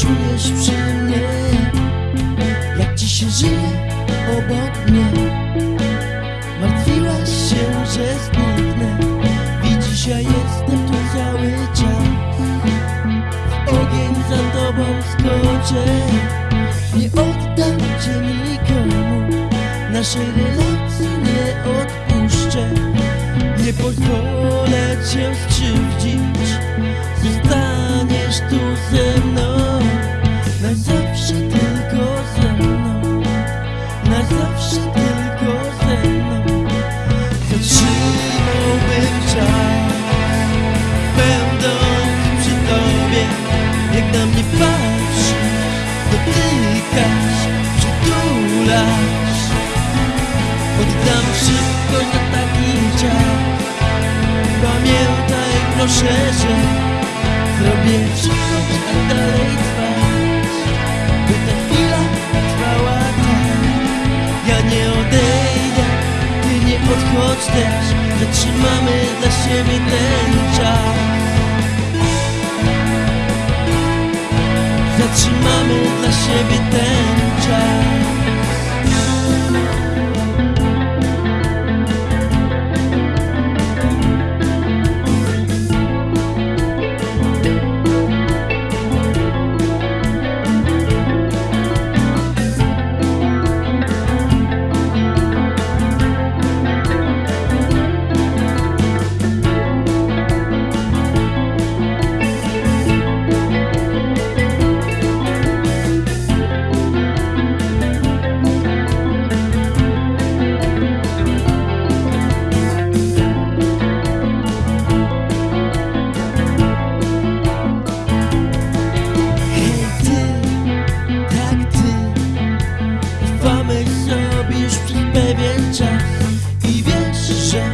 Czujesz przy mnie? Jak ci się żyje obok mnie? Martwiłaś się, że zniknę. Widzisz, ja jestem tu cały czas. W ogień za tobą skoczę. Nie oddam cię nikomu. Naszej relacji nie odpuszczę. Nie pozwolę cię skrzywdzić. Zostaniesz tu ze proszę, że Zrobię by tak dalej trwać By ta chwila trwała tak. Ja nie odejdę, ty nie odchodź też. Zatrzymamy dla siebie ten Sobie już przez pewien czas I wiesz, że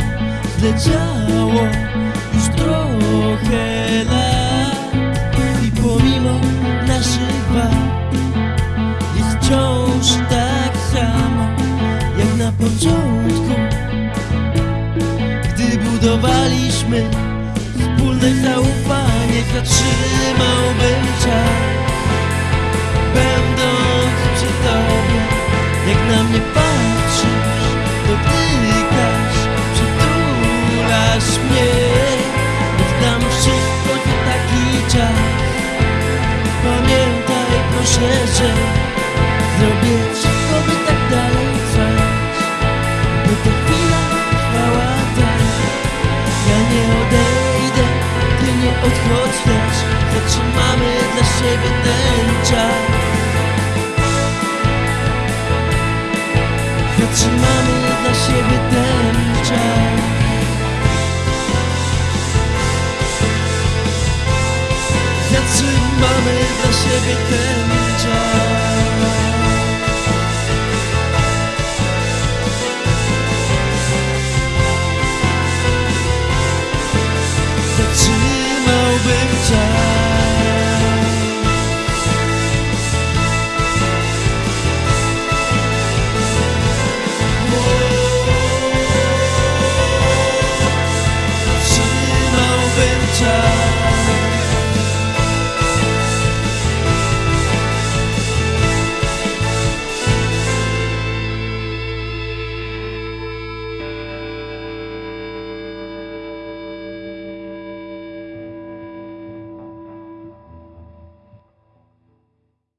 zleciało już trochę lat. I pomimo naszych wad Jest wciąż tak samo Jak na początku. Gdy budowaliśmy Wspólne zaufanie zatrzymałbym czas Jak na mnie patrzysz Dotykasz, przytulasz mnie. Oddam wszystko za taki czas. Pamiętaj proszę, że Zrobię wszystko, Zatrzymamy dla siebie ten czas. Zatrzymamy dla siebie ten